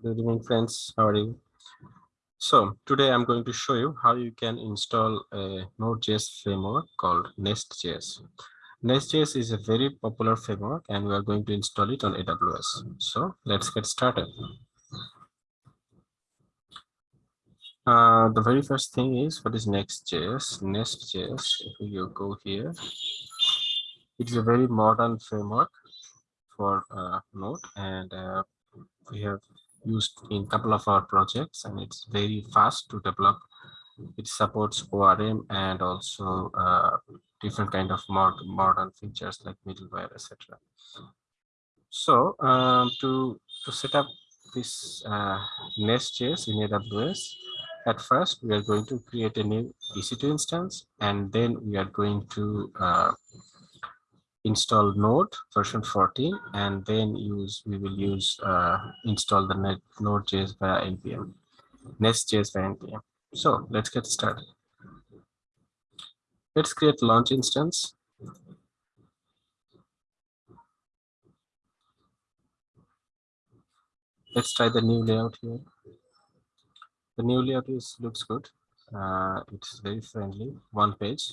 Good evening, friends. How are you? So today I'm going to show you how you can install a Node.js framework called Nest.js. Nest.js is a very popular framework and we are going to install it on AWS. So let's get started. Uh, the very first thing is what is Next.js? Nest.js, if you go here, it's a very modern framework for uh, Node and uh, we have used in couple of our projects and it's very fast to develop. It supports ORM and also uh, different kind of mod modern features like middleware, etc. So um, to, to set up this uh, Nest.js in AWS, at first we are going to create a new EC2 instance and then we are going to uh, install node version 14 and then use we will use uh, install the net node.js via npm nest.js via npm so let's get started. Let's create launch instance. Let's try the new layout here. The new layout is looks good. Uh, it's very friendly one page.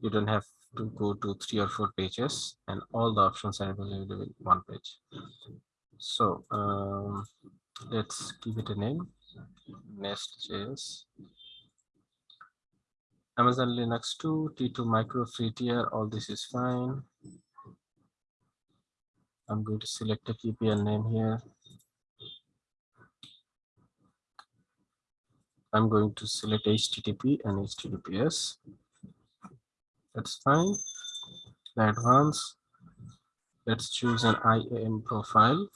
You don't have to go to three or four pages and all the options are available in one page. So um, let's give it a name. Nest.js amazon linux 2 t2 micro free tier all this is fine. I'm going to select a key pair name here. I'm going to select http and https that's fine. The advance let's choose an iam profile.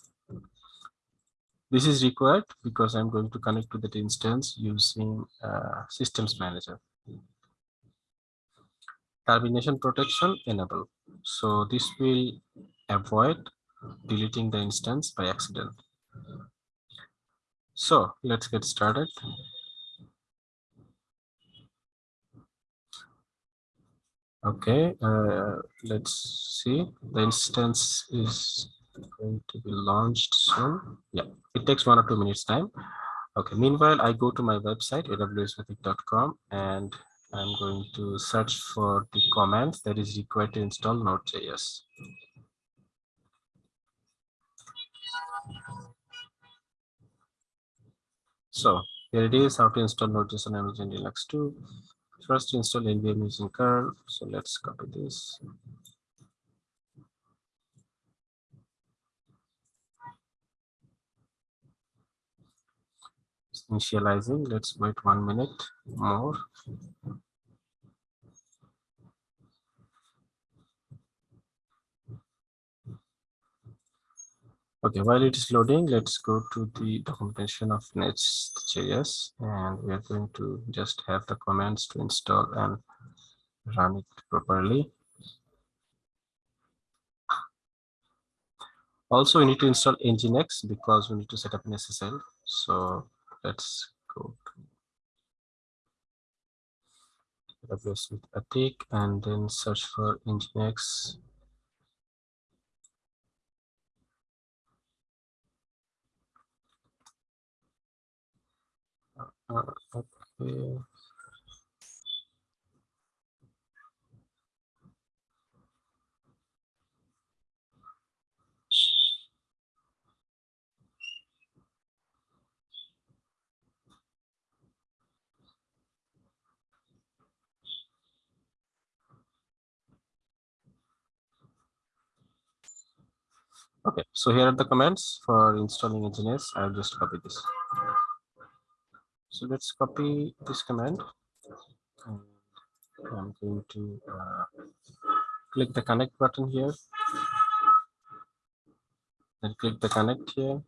This is required because i'm going to connect to that instance using uh, systems manager. Termination protection enable so this will avoid deleting the instance by accident. So let's get started Okay, uh, let's see. The instance is going to be launched soon. Yeah, it takes one or two minutes time. Okay, meanwhile, I go to my website, awswithatiq.com, and I'm going to search for the commands that is required to install Node.js. So here it is, how to install Node.js on Amazon Linux 2 first install npm using curl so let's copy this. Initializing let's wait one minute more Okay, while it is loading, let's go to the documentation of Nest.js and we are going to just have the commands to install and run it properly. Also, we need to install Nginx because we need to set up an SSL. So let's go to AWS with Atiq and then search for Nginx Okay. Okay, so here are the commands for installing Nginx. I'll just copy this. So let's copy this command. And I'm going to uh, click the connect button here. Then click the connect here.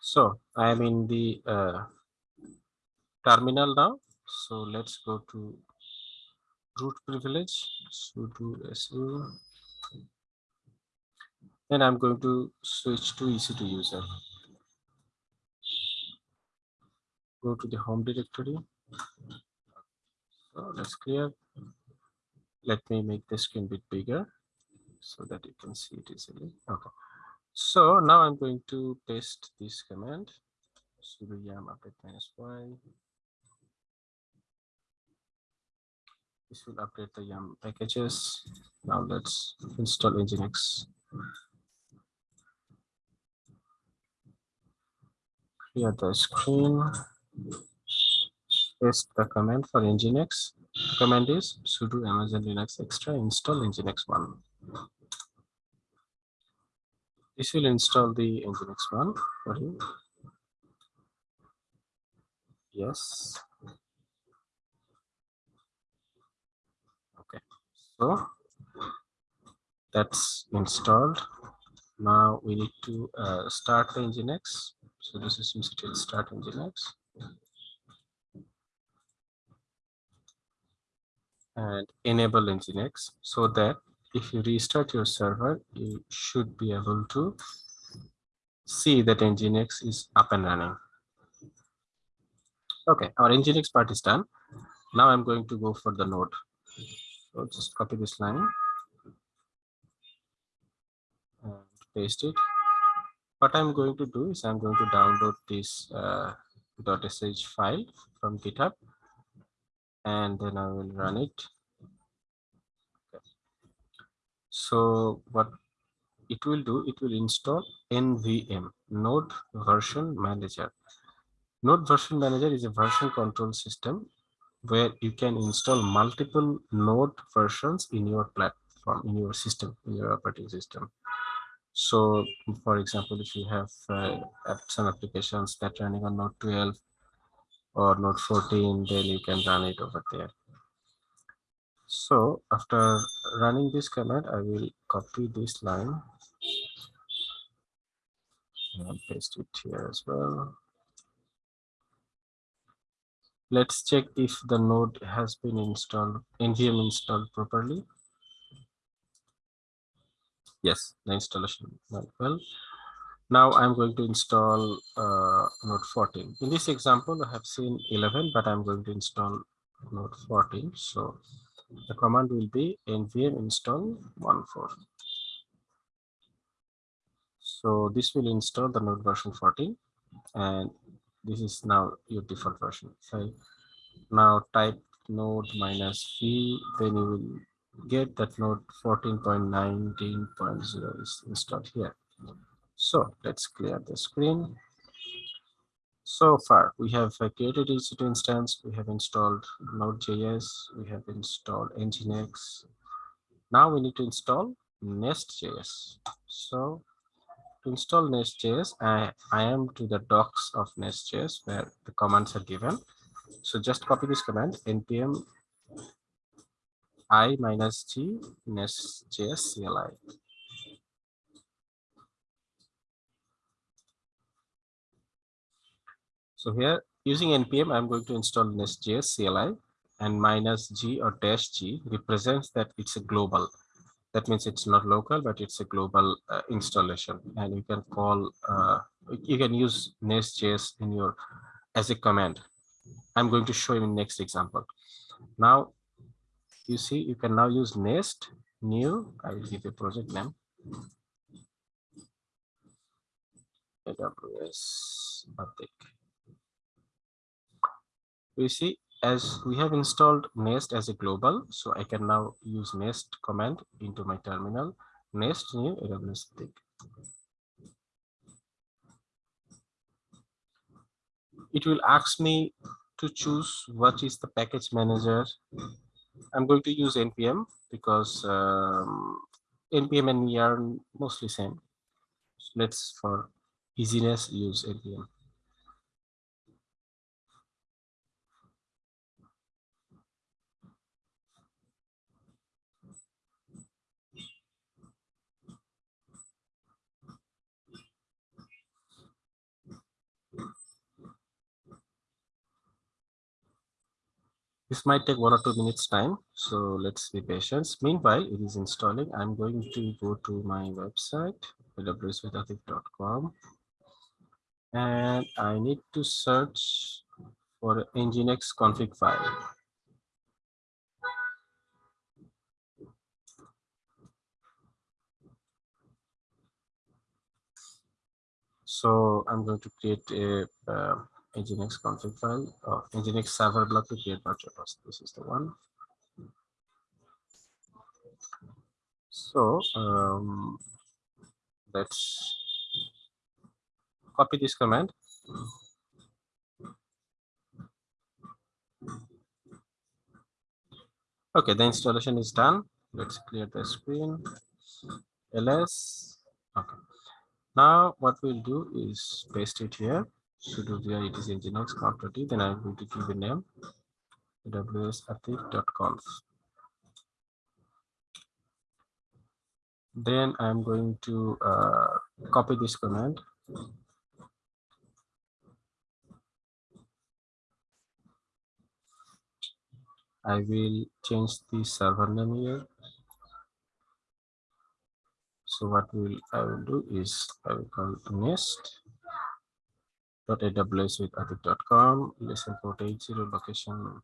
So I'm in the uh, terminal now. So let's go to root privilege sudo su then i'm going to switch to ec2 user go to the home directory So let's clear. Let me make the screen bit bigger so that you can see it easily. Okay. So now I'm going to paste this command sudo yum update minus y. This will update the yum packages. Now let's install Nginx. Clear the screen. Paste the command for Nginx. The command is sudo amazon linux extra install Nginx 1. This will install the Nginx 1 for you. Yes. Okay. So that's installed. Now we need to uh, start the Nginx. So the systemctl start Nginx. And enable Nginx so that if you restart your server, you should be able to see that Nginx is up and running. Okay, our Nginx part is done. Now I'm going to go for the node. So just copy this line and paste it. What I'm going to do is I'm going to download this uh, .sh file from GitHub and then I will run it. So what it will do, it will install NVM, Node Version Manager. Node Version Manager is a version control system where you can install multiple node versions in your platform, in your system, in your operating system. So, for example, if you have uh, some applications that running on Node 12 or Node 14, then you can run it over there. So after running this command, I will copy this line and paste it here as well. Let's check if the node has been installed, NVM installed properly. Yes, the installation went well. Now I'm going to install uh, node 14. In this example, I have seen 11, but I'm going to install node 14. So the command will be nvm install 14. So this will install the node version 14 and this is now your default version. So now type node minus v, then you will get that node 14.19.0 is installed here. So let's clear the screen. So far, we have created EC2 instance, we have installed Node.js, we have installed Nginx. Now we need to install Nest.js. So to install Nest.js, I, I am to the docs of Nest.js where the commands are given. So just copy this command npm i minus g nest.js CLI. So here using npm, I'm going to install nest.js CLI and minus g or dash g represents that it's a global. That means it's not local, but it's a global uh, installation. And you can call, uh, you can use nest.js in your as a command. I'm going to show you in next example. Now, you see, you can now use nest new. I will give a project name. AWS update we see as we have installed nest as a global so i can now use nest command into my terminal nest new aws stick. It will ask me to choose what is the package manager. I'm going to use npm because um, npm and we are mostly same. So let's for easiness use npm this might take one or two minutes time so let's be patient. Meanwhile it is installing. I'm going to go to my website www.atif.com and i need to search for nginx config file. So i'm going to create a uh, Nginx config file, uh, Nginx server block to create virtual host. This is the one. So um, let's copy this command. Okay, the installation is done. Let's clear the screen. ls. Okay. Now what we'll do is paste it here. Sudo dir it is nginx conf.d. Then I'm going to give the name wsathik.conf. Then I'm going to uh, copy this command I will change the server name here. So what will I will do is I will call nest .aws with atiq.com listen port 80 location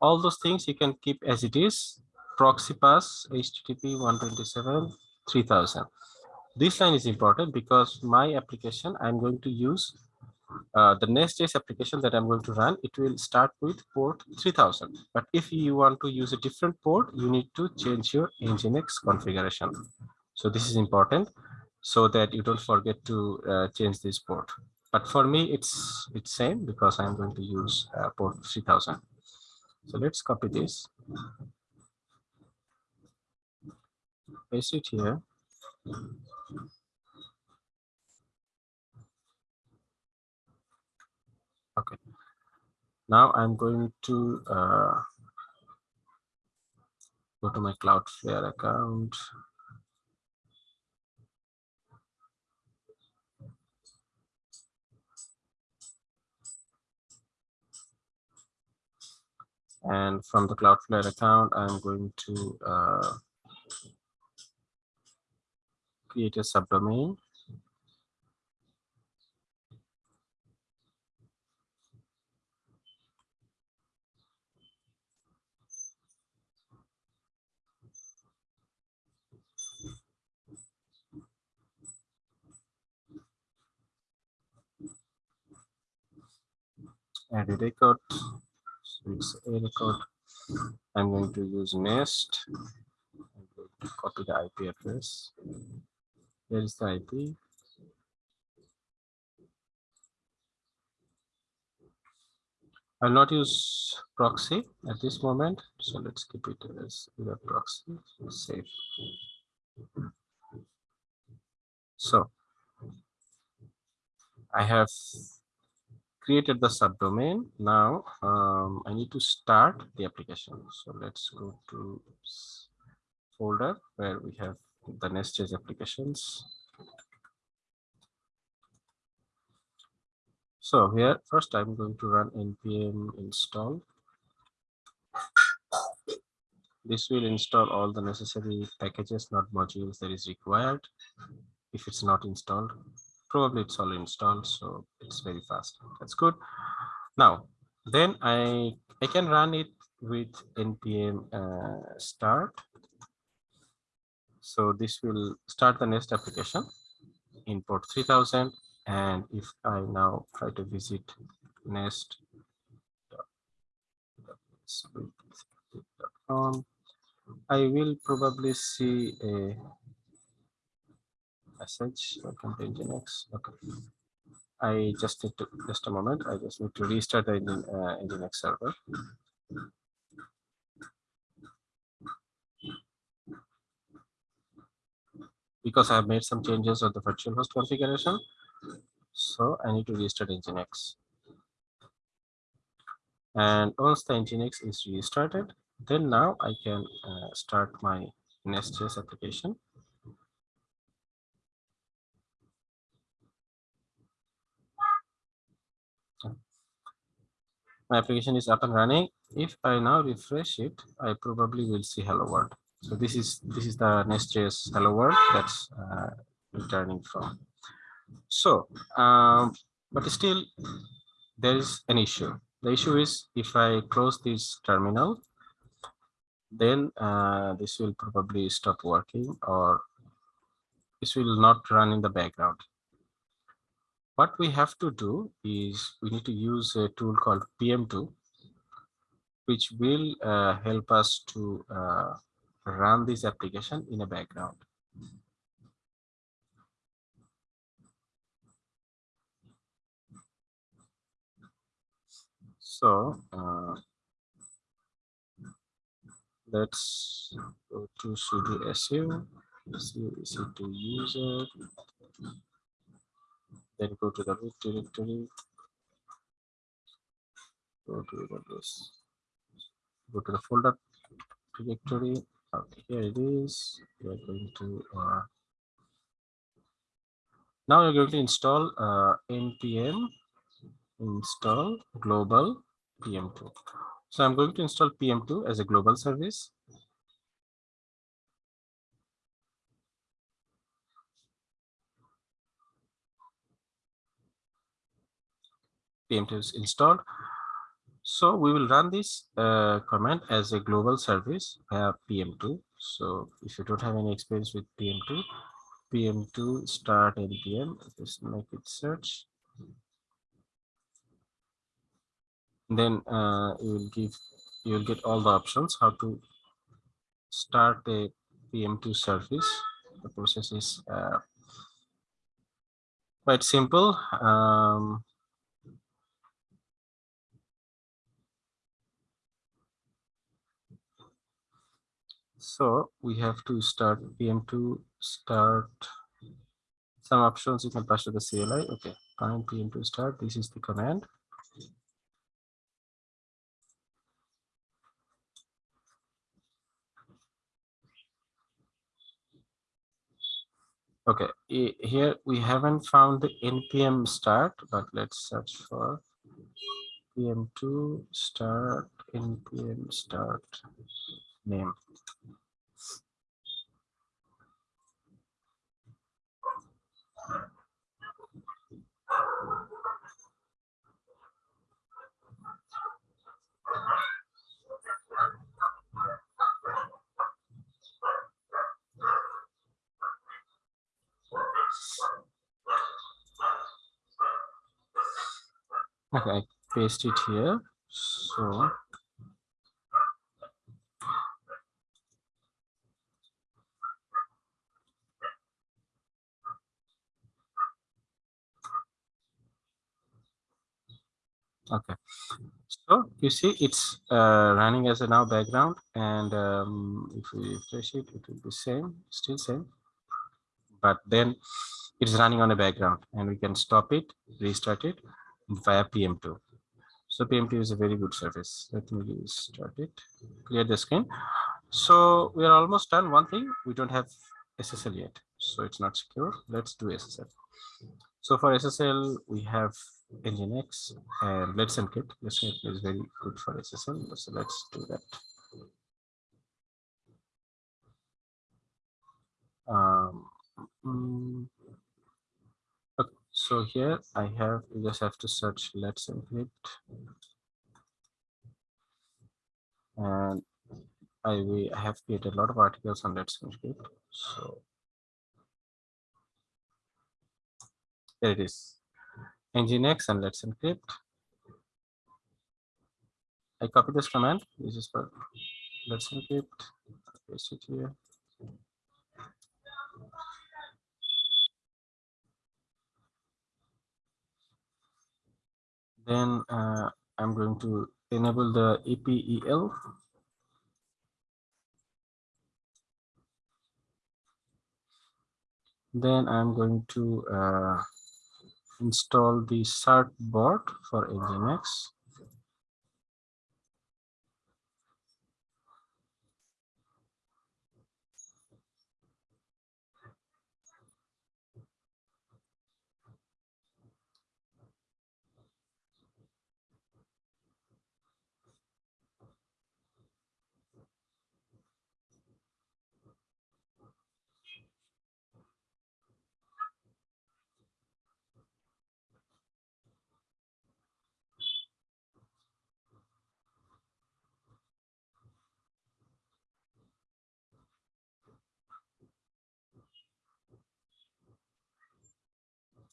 all those things you can keep as it is proxy pass http 127 3000 this line is important because my application i'm going to use uh, the Nest.js application that I'm going to run, it will start with port 3000. But if you want to use a different port, you need to change your Nginx configuration. So this is important so that you don't forget to uh, change this port. But for me, it's it's same because I'm going to use uh, port 3000. So let's copy this, paste it here. Okay. Now I'm going to uh, go to my Cloudflare account. And from the Cloudflare account, I'm going to uh, create a subdomain. a record a record i'm going to use nest. I'm going to copy the ip address. Here is the ip I'll not use proxy at this moment, so let's keep it as web proxy, save. So I have created the subdomain. Now um, I need to start the application. So let's go to folder where we have the Nest.js applications. So here first I'm going to run npm install. This will install all the necessary packages, node modules that is required if it's not installed probably it's all installed so it's very fast. That's good. Now then i i can run it with npm uh, start. So this will start the nest application import 3000 and if i now try to visit nest I will probably see a message welcome to nginx. Okay i just need to just a moment. I just need to restart the uh, nginx server. Because i have made some changes on the virtual host configuration so i need to restart nginx. And once the nginx is restarted then now i can uh, start my nest.js application my application is up and running. If i now refresh it i probably will see hello world. So this is this is the nest.js hello world that's uh, returning from. So um, but still there is an issue. The issue is if i close this terminal then uh, this will probably stop working or this will not run in the background what we have to do is we need to use a tool called PM2, which will uh, help us to uh, run this application in a background. So uh, let's go to sudo su, su ec2 user, then go to the root directory, go to this, go to the folder directory. Okay, here it is. We are going to uh, now we're going to install uh, npm install global PM2. So I'm going to install PM2 as a global service. PM2 is installed. So we will run this uh, command as a global service via PM2. So if you don't have any experience with PM2, PM2 start npm, just make it search. then uh, you will give you will get all the options how to start a pm2 service the process is uh, quite simple um, so we have to start pm2 start. Some options you can pass to the cli okay command pm2 start. This is the command. Okay, here we haven't found the npm start, but let's search for pm2 start npm start name. Okay, I paste it here. So okay. So you see it's uh, running as a now background and um, if we refresh it it will be same still same. But then it's running on a background and we can stop it restart it via PM2. So PM2 is a very good service. Let me start it, clear the screen. So we are almost done. One thing, we don't have SSL yet, so it's not secure. Let's do SSL. So for SSL, we have Nginx and Let's Encrypt. Let's Encrypt is very good for SSL. So let's do that. Um, mm, so here I have, you just have to search let's encrypt. And I, we, have created a lot of articles on let's encrypt. So there it is. Nginx and let's encrypt. I copy this command. This is for let's encrypt. Paste it here. Then uh, I'm going to enable the EPEL. Then I'm going to uh, install the certbot for Nginx.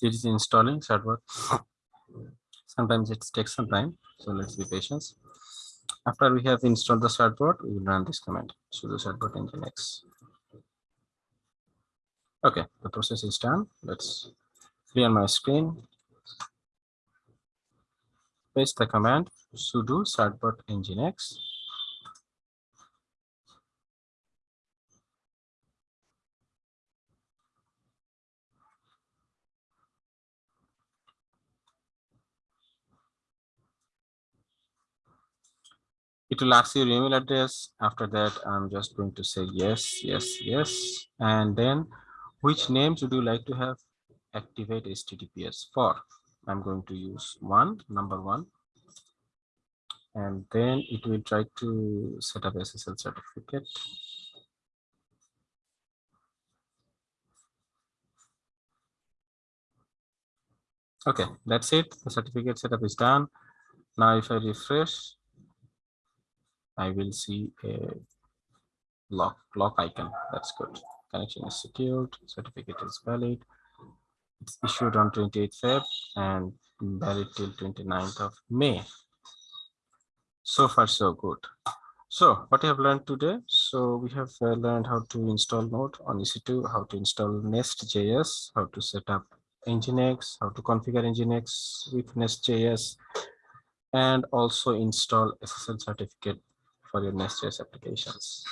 It is installing certbot sometimes it takes some time so let's be patient. After we have installed the certbot we will run this command. Sudo certbot nginx okay the process is done. Let's clear my screen. Paste the command sudo certbot nginx it will ask your email address. After that i'm just going to say yes yes yes. And then which names would you like to have activate https for? I'm going to use one number one. And then it will try to set up ssl certificate. Okay that's it. The certificate setup is done. Now if i refresh I will see a lock lock icon. That's good. Connection is secured. Certificate is valid. It's issued on 28th Feb and valid till 29th of May. So far, so good. So what I have learned today. So we have uh, learned how to install Node on EC2, how to install Nest.js, how to set up Nginx, how to configure Nginx with Nest.js, and also install SSL certificate for your Nest.js applications.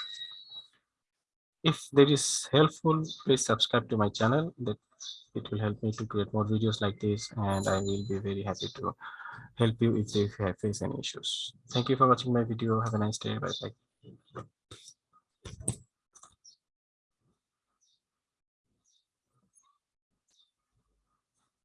If that is helpful, please subscribe to my channel. That it will help me to create more videos like this, and I will be very happy to help you if you have face any issues. Thank you for watching my video. Have a nice day. Bye bye.